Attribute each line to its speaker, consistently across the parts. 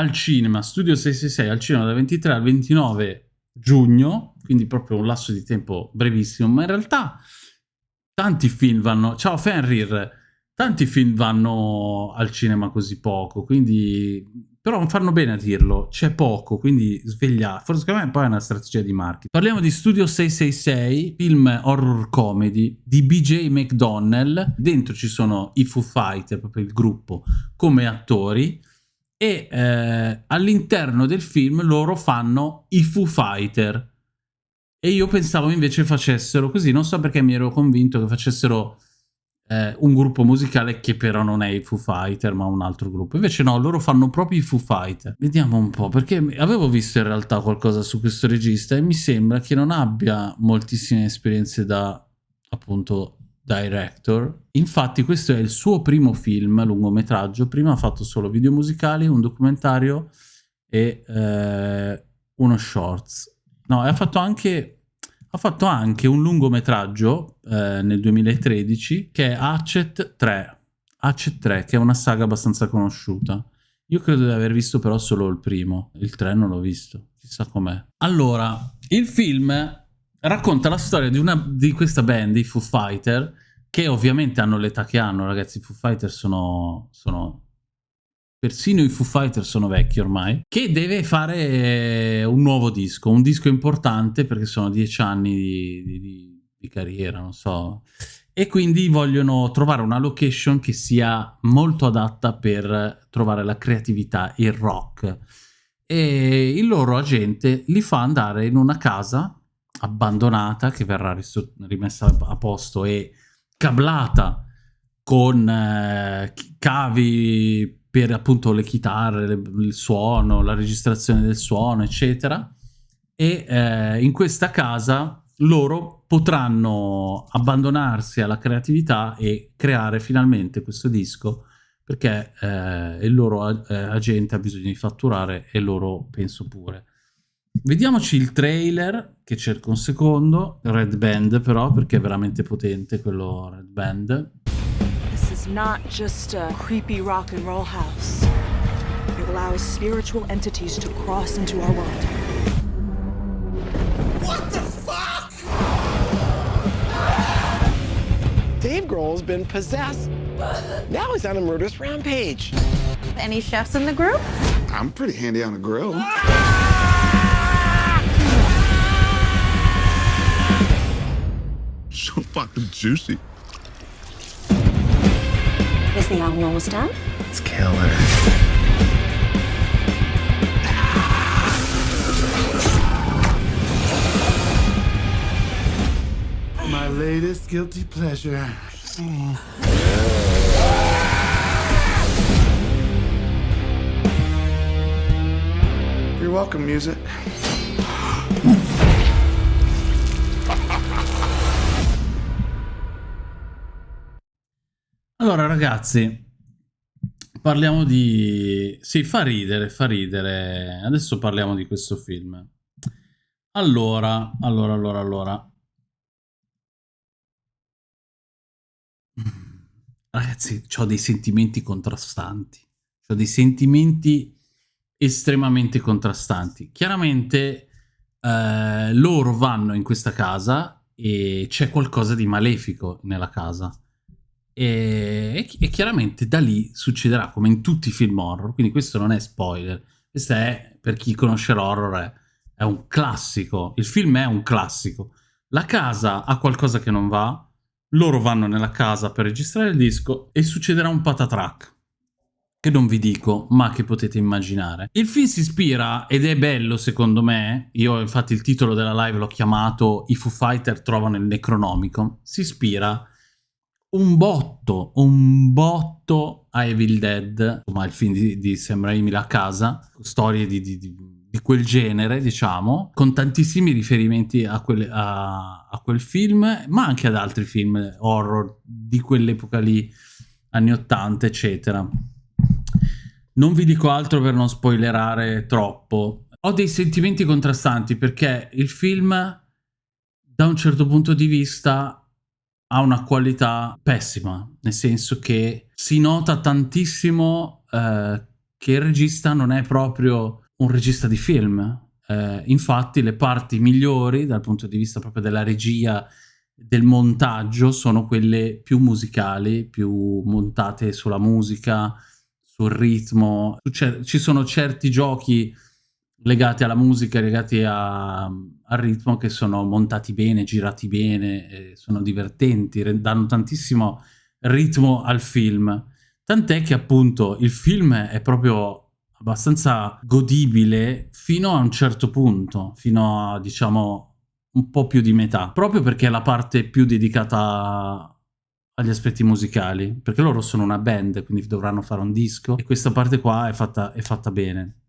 Speaker 1: al cinema, Studio 666 al cinema dal 23 al 29 giugno, quindi proprio un lasso di tempo brevissimo, ma in realtà tanti film vanno... Ciao Fenrir! Tanti film vanno al cinema così poco, quindi... Però fanno bene a dirlo, c'è poco, quindi sveglia. Forse secondo me poi è una strategia di marketing. Parliamo di Studio 666, film horror comedy di BJ McDonnell. Dentro ci sono i Foo Fighter, proprio il gruppo, come attori e eh, all'interno del film loro fanno i Foo Fighter. E io pensavo invece facessero così, non so perché mi ero convinto che facessero eh, un gruppo musicale che però non è i Foo Fighter ma un altro gruppo, invece no, loro fanno proprio i Foo Fighter. Vediamo un po', perché avevo visto in realtà qualcosa su questo regista e mi sembra che non abbia moltissime esperienze da appunto director. Infatti questo è il suo primo film lungometraggio, prima ha fatto solo video musicali, un documentario e eh, uno shorts. No, ha fatto anche, ha fatto anche un lungometraggio eh, nel 2013 che è Hatchet 3. Hatchet 3, che è una saga abbastanza conosciuta. Io credo di aver visto però solo il primo, il 3 non l'ho visto, chissà com'è. Allora, il film racconta la storia di, una, di questa band, i Foo Fighter, che ovviamente hanno l'età che hanno, ragazzi, i Foo Fighter sono, sono... Persino i Foo Fighter sono vecchi ormai, che deve fare un nuovo disco, un disco importante perché sono dieci anni di, di, di carriera, non so, e quindi vogliono trovare una location che sia molto adatta per trovare la creatività, il rock. E il loro agente li fa andare in una casa abbandonata che verrà rimessa a posto e cablata con eh, cavi per appunto le chitarre, le, il suono, la registrazione del suono, eccetera. E eh, in questa casa loro potranno abbandonarsi alla creatività e creare finalmente questo disco perché eh, il loro eh, agente ha bisogno di fatturare e loro penso pure. Vediamoci il trailer, che cerco un secondo. Red Band però, perché è veramente potente quello Red Band. This is not just a creepy rock and roll house. It allows spiritual entities to cross into our world. What the fuck? Dave Grohl's been possessed. Now he's on a murderous rampage. Any chefs in the group? I'm pretty handy on a grill. So fucking juicy. Is the album almost done? It's killer. My latest guilty pleasure. You're welcome, music. Allora ragazzi, parliamo di... Sì, fa ridere, fa ridere. Adesso parliamo di questo film. Allora, allora, allora, allora. Ragazzi, ho dei sentimenti contrastanti. Ho dei sentimenti estremamente contrastanti. Chiaramente eh, loro vanno in questa casa e c'è qualcosa di malefico nella casa e, e, chiaramente da lì succederà come in tutti i film horror, quindi questo non è spoiler, questo è, per chi conosce l'horror, è, è un classico, il film è un classico. La casa ha qualcosa che non va, loro vanno nella casa per registrare il disco e succederà un patatrack che non vi dico, ma che potete immaginare. Il film si ispira, ed è bello secondo me, io infatti il titolo della live l'ho chiamato I Foo Fighter trovano il Necronomicon, si ispira un botto, un botto a Evil Dead, insomma il film di, di Sam Raimi La Casa, storie di, di, di, quel genere, diciamo, con tantissimi riferimenti a quel, a, a quel, film, ma anche ad altri film horror di quell'epoca lì, anni 80, eccetera. Non vi dico altro per non spoilerare troppo. Ho dei sentimenti contrastanti perché il film, da un certo punto di vista, ha una qualità pessima, nel senso che si nota tantissimo eh, che il regista non è proprio un regista di film. Eh, infatti le parti migliori dal punto di vista proprio della regia, del montaggio, sono quelle più musicali, più montate sulla musica, sul ritmo. Ci sono certi giochi legati alla musica, legati a, al ritmo che sono montati bene, girati bene, sono divertenti, danno tantissimo ritmo al film. Tant'è che appunto il film è proprio abbastanza godibile fino a un certo punto, fino a diciamo un po' più di metà, proprio perché è la parte più dedicata agli aspetti musicali, perché loro sono una band, quindi dovranno fare un disco e questa parte qua è fatta, è fatta bene.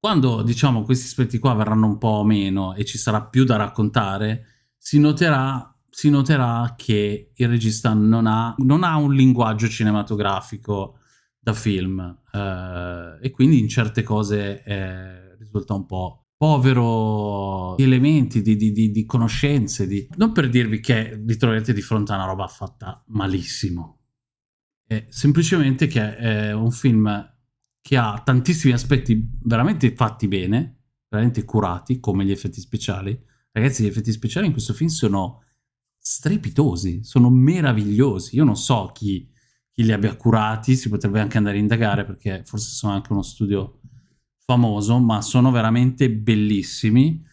Speaker 1: Quando, diciamo, questi aspetti qua verranno un po' meno e ci sarà più da raccontare, si noterà, si noterà che il regista non ha, non ha un linguaggio cinematografico da film eh, e quindi in certe cose eh, risulta un po' povero di elementi, di, di, di, di conoscenze, non per dirvi che vi troverete di fronte a una roba fatta malissimo, è semplicemente che è un film che ha tantissimi aspetti veramente fatti bene, veramente curati, come gli effetti speciali. Ragazzi, gli effetti speciali in questo film sono strepitosi, sono meravigliosi. Io non so chi, chi li abbia curati, si potrebbe anche andare a indagare perché forse sono anche uno studio famoso, ma sono veramente bellissimi.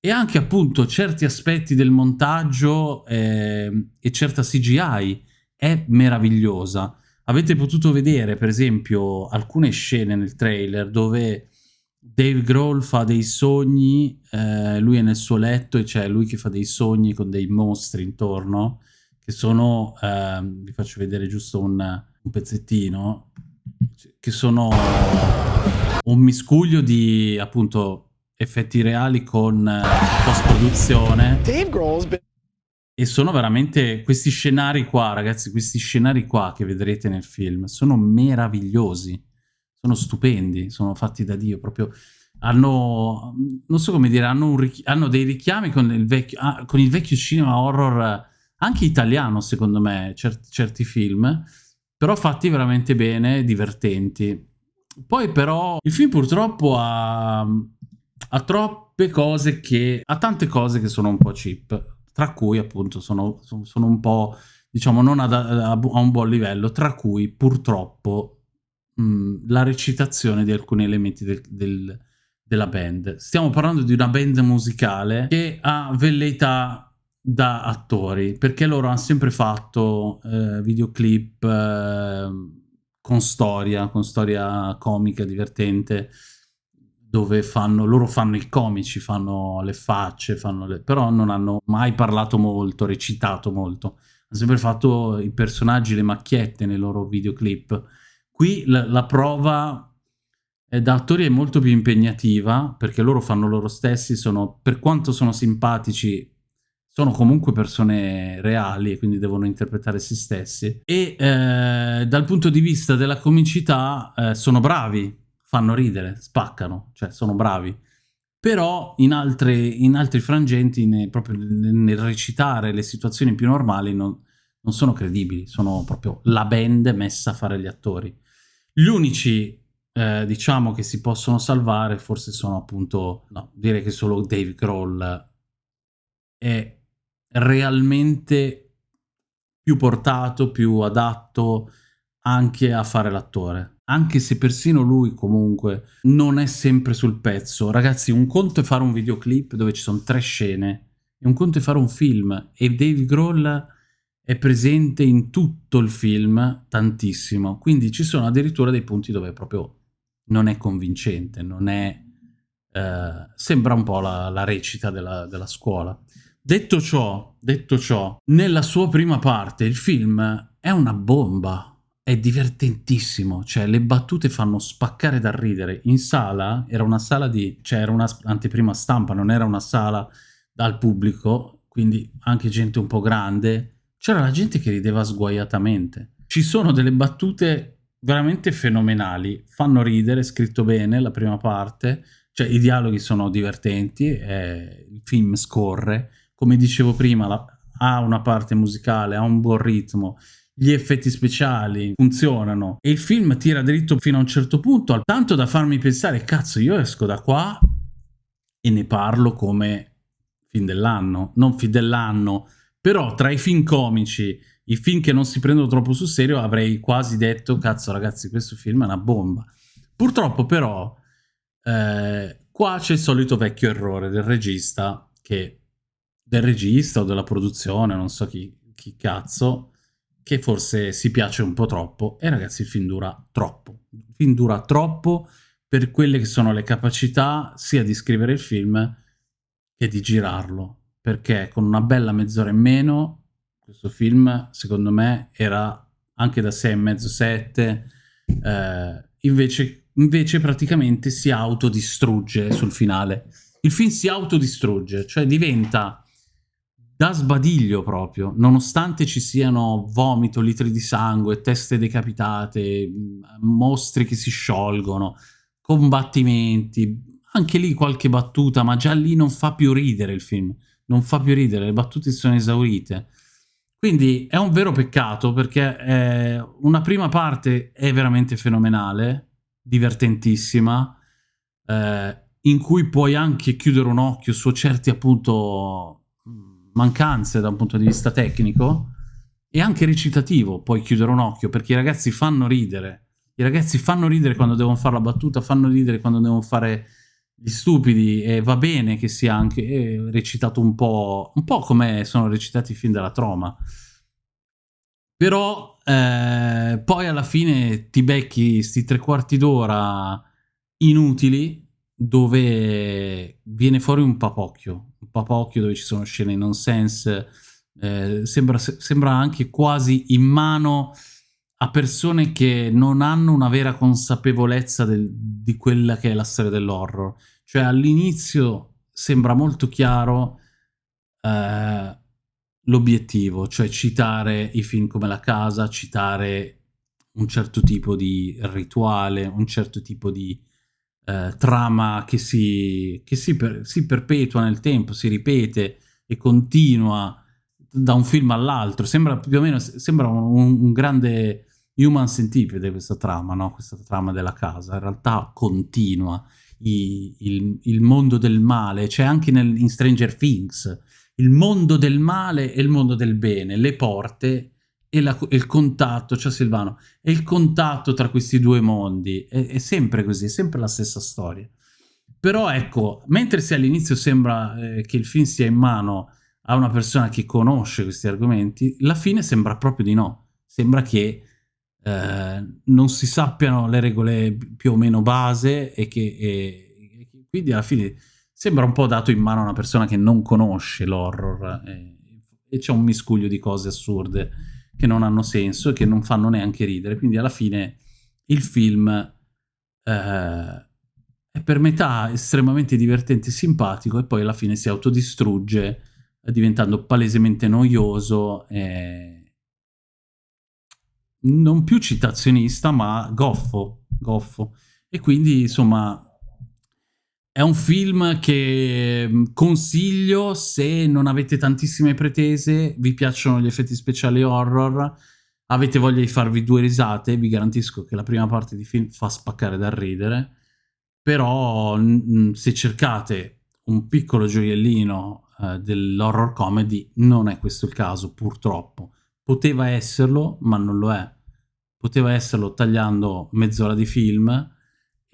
Speaker 1: E anche appunto certi aspetti del montaggio eh, e certa CGI è meravigliosa. Avete potuto vedere, per esempio, alcune scene nel trailer dove Dave Grohl fa dei sogni, eh, lui è nel suo letto e c'è lui che fa dei sogni con dei mostri intorno, che sono, eh, vi faccio vedere giusto un, un pezzettino, che sono un miscuglio di appunto effetti reali con eh, post-produzione. Dave Grohl's been e sono veramente questi scenari qua, ragazzi, questi scenari qua che vedrete nel film, sono meravigliosi, sono stupendi, sono fatti da Dio, proprio hanno, non so come dire, hanno, hanno dei richiami con il, vecchio, ah, con il, vecchio, cinema horror, anche italiano secondo me, cer certi film, però fatti veramente bene, divertenti. Poi però il film purtroppo ha, ha troppe cose che, ha tante cose che sono un po' cheap, tra cui appunto sono, sono un po', diciamo, non ad, a, a un buon livello, tra cui purtroppo mh, la recitazione di alcuni elementi del, del, della band. Stiamo parlando di una band musicale che ha velleità da attori, perché loro hanno sempre fatto eh, videoclip eh, con storia, con storia comica, divertente, dove fanno, loro fanno i comici, fanno le facce, fanno le, però non hanno mai parlato molto, recitato molto. Hanno sempre fatto i personaggi, le macchiette nei loro videoclip. Qui la, la prova da attori è molto più impegnativa, perché loro fanno loro stessi, sono, per quanto sono simpatici, sono comunque persone reali e quindi devono interpretare se stessi. E eh, dal punto di vista della comicità eh, sono bravi, fanno ridere, spaccano, cioè sono bravi. Però in, altre, in altri frangenti, ne, proprio nel recitare le situazioni più normali, non, non sono credibili, sono proprio la band messa a fare gli attori. Gli unici, eh, diciamo, che si possono salvare forse sono appunto, no, direi che solo Dave Grohl è realmente più portato, più adatto anche a fare l'attore anche se persino lui comunque non è sempre sul pezzo. Ragazzi, un conto è fare un videoclip dove ci sono tre scene, e un conto è fare un film, e Dave Grohl è presente in tutto il film, tantissimo. Quindi ci sono addirittura dei punti dove proprio non è convincente, non è... Eh, sembra un po' la, la recita della, della scuola. Detto ciò, detto ciò, nella sua prima parte il film è una bomba, è divertentissimo, cioè le battute fanno spaccare da ridere. In sala, era una sala di, cioè era una anteprima stampa, non era una sala dal pubblico, quindi anche gente un po' grande, c'era la gente che rideva sguaiatamente. Ci sono delle battute veramente fenomenali, fanno ridere, scritto bene la prima parte, cioè i dialoghi sono divertenti, eh, il film scorre, come dicevo prima, la, ha una parte musicale, ha un buon ritmo, gli effetti speciali funzionano e il film tira dritto fino a un certo punto, tanto da farmi pensare, cazzo, io esco da qua e ne parlo come film dell'anno, non film dell'anno, però tra i film comici, i film che non si prendono troppo sul serio, avrei quasi detto, cazzo ragazzi, questo film è una bomba. Purtroppo però, eh, qua c'è il solito vecchio errore del regista, che del regista o della produzione, non so chi, chi cazzo, che forse si piace un po' troppo e ragazzi il film dura troppo. Il film dura troppo per quelle che sono le capacità sia di scrivere il film che di girarlo, perché con una bella mezz'ora in meno questo film secondo me era anche da 6,5-7, eh, invece, invece praticamente si autodistrugge sul finale. Il film si autodistrugge, cioè diventa da sbadiglio proprio, nonostante ci siano vomito, litri di sangue, teste decapitate, mostri che si sciolgono, combattimenti, anche lì qualche battuta, ma già lì non fa più ridere il film, non fa più ridere, le battute sono esaurite. Quindi è un vero peccato perché eh, una prima parte è veramente fenomenale, divertentissima, eh, in cui puoi anche chiudere un occhio su certi appunto mancanze da un punto di vista tecnico e anche recitativo, puoi chiudere un occhio, perché i ragazzi fanno ridere. I ragazzi fanno ridere quando devono fare la battuta, fanno ridere quando devono fare gli stupidi e va bene che sia anche eh, recitato un po', un po' come sono recitati i film della troma. Però eh, poi alla fine ti becchi sti tre quarti d'ora inutili dove viene fuori un papocchio, un papocchio dove ci sono scene nonsense, eh, sembra, sembra anche quasi in mano a persone che non hanno una vera consapevolezza del, di quella che è la storia dell'horror. Cioè all'inizio sembra molto chiaro eh, l'obiettivo, cioè citare i film come La Casa, citare un certo tipo di rituale, un certo tipo di eh, trama che, si, che si, per, si, perpetua nel tempo, si ripete e continua da un film all'altro. Sembra più o meno sembra un, un grande human centipede questa trama, no? questa trama della casa. In realtà continua. I, il, il, mondo del male, c'è anche nel, in Stranger Things, il mondo del male e il mondo del bene, le porte e, la, il contatto, cioè Silvano, e il contatto tra questi due mondi, è, è sempre così, è sempre la stessa storia. Però ecco, mentre se all'inizio sembra eh, che il film sia in mano a una persona che conosce questi argomenti, la fine sembra proprio di no. Sembra che eh, non si sappiano le regole più o meno base e che e, e quindi alla fine sembra un po' dato in mano a una persona che non conosce l'horror e, e c'è un miscuglio di cose assurde che non hanno senso e che non fanno neanche ridere. Quindi alla fine il film eh, è per metà estremamente divertente e simpatico e poi alla fine si autodistrugge eh, diventando palesemente noioso e non più citazionista ma goffo, goffo. E quindi insomma è un film che mm, consiglio se non avete tantissime pretese, vi piacciono gli effetti speciali horror, avete voglia di farvi due risate, vi garantisco che la prima parte di film fa spaccare dal ridere, però se cercate un piccolo gioiellino eh, dell'horror comedy non è questo il caso, purtroppo. Poteva esserlo, ma non lo è. Poteva esserlo tagliando mezz'ora di film,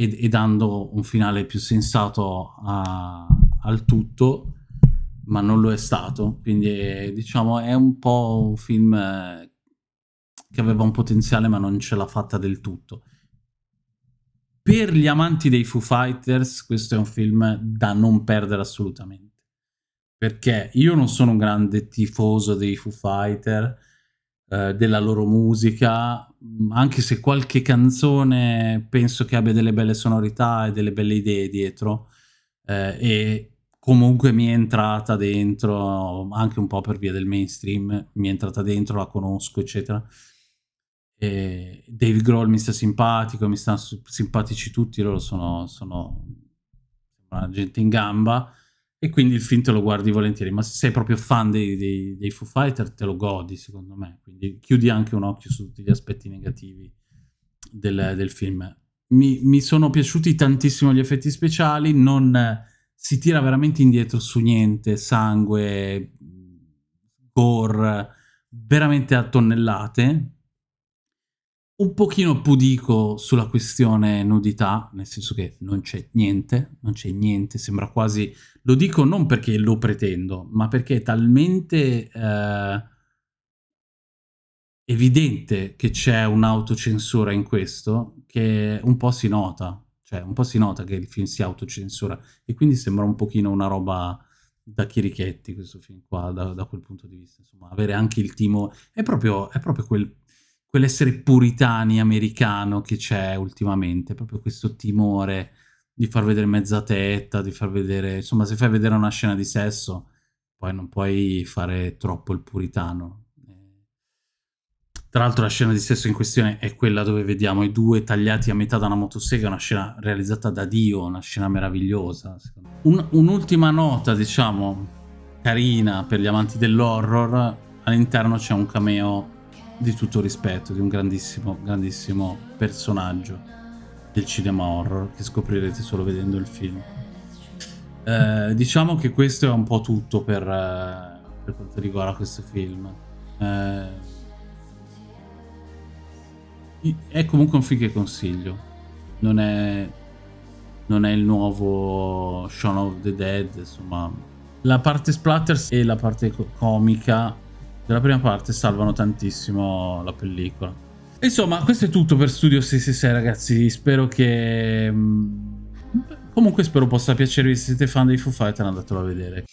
Speaker 1: e, e dando un finale più sensato a, al tutto, ma non lo è stato. Quindi è, diciamo è un po' un film eh, che aveva un potenziale ma non ce l'ha fatta del tutto. Per gli amanti dei Foo Fighters questo è un film da non perdere assolutamente. Perché io non sono un grande tifoso dei Foo Fighters, eh, della loro musica, anche se qualche canzone penso che abbia delle belle sonorità e delle belle idee dietro, eh, e comunque mi è entrata dentro, anche un po' per via del mainstream, mi è entrata dentro, la conosco, eccetera. E Dave Grohl mi sta simpatico, mi stanno simpatici tutti, loro sono, sono una gente in gamba, e quindi il film te lo guardi volentieri, ma se sei proprio fan dei, dei, dei Foo Fighter te lo godi secondo me, quindi chiudi anche un occhio su tutti gli aspetti negativi del, del film. Mi, mi, sono piaciuti tantissimo gli effetti speciali, non si tira veramente indietro su niente, sangue, gore, veramente a tonnellate, un pochino pudico sulla questione nudità, nel senso che non c'è niente, non c'è niente, sembra quasi... Lo dico non perché lo pretendo, ma perché è talmente eh, evidente che c'è un'autocensura in questo che un po' si nota, cioè un po' si nota che il film si autocensura e quindi sembra un pochino una roba da chirichetti questo film qua, da, da quel punto di vista, insomma, avere anche il timo... È proprio, è proprio quel quell'essere puritani americano che c'è ultimamente, proprio questo timore di far vedere mezza tetta, di far vedere, insomma, se fai vedere una scena di sesso, poi non puoi fare troppo il puritano. Tra l'altro la scena di sesso in questione è quella dove vediamo i due tagliati a metà da una motosega, una scena realizzata da Dio, una scena meravigliosa. Un, un'ultima nota, diciamo, carina per gli amanti dell'horror, all'interno c'è un cameo di tutto rispetto, di un grandissimo, grandissimo personaggio del cinema horror che scoprirete solo vedendo il film. Eh, diciamo che questo è un po' tutto per, eh, per quanto riguarda questo film. Eh, è comunque un film che consiglio. Non è, non è il nuovo Shaun of the Dead, insomma. La parte splatters e la parte comica della prima parte salvano tantissimo la pellicola. Insomma, questo è tutto per Studio 666 ragazzi, spero che... Mm, comunque spero possa piacervi se siete fan dei Foo Fighter, andatelo a vedere.